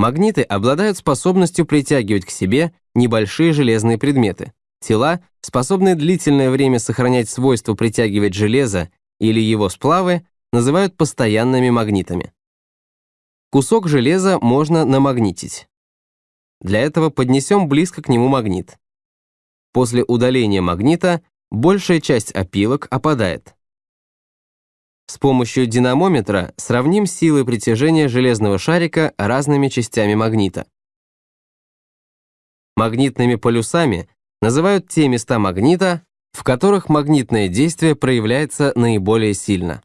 Магниты обладают способностью притягивать к себе небольшие железные предметы. Тела, способные длительное время сохранять свойство притягивать железо или его сплавы, называют постоянными магнитами. Кусок железа можно намагнитить. Для этого поднесем близко к нему магнит. После удаления магнита большая часть опилок опадает. С помощью динамометра сравним силы притяжения железного шарика разными частями магнита. Магнитными полюсами называют те места магнита, в которых магнитное действие проявляется наиболее сильно.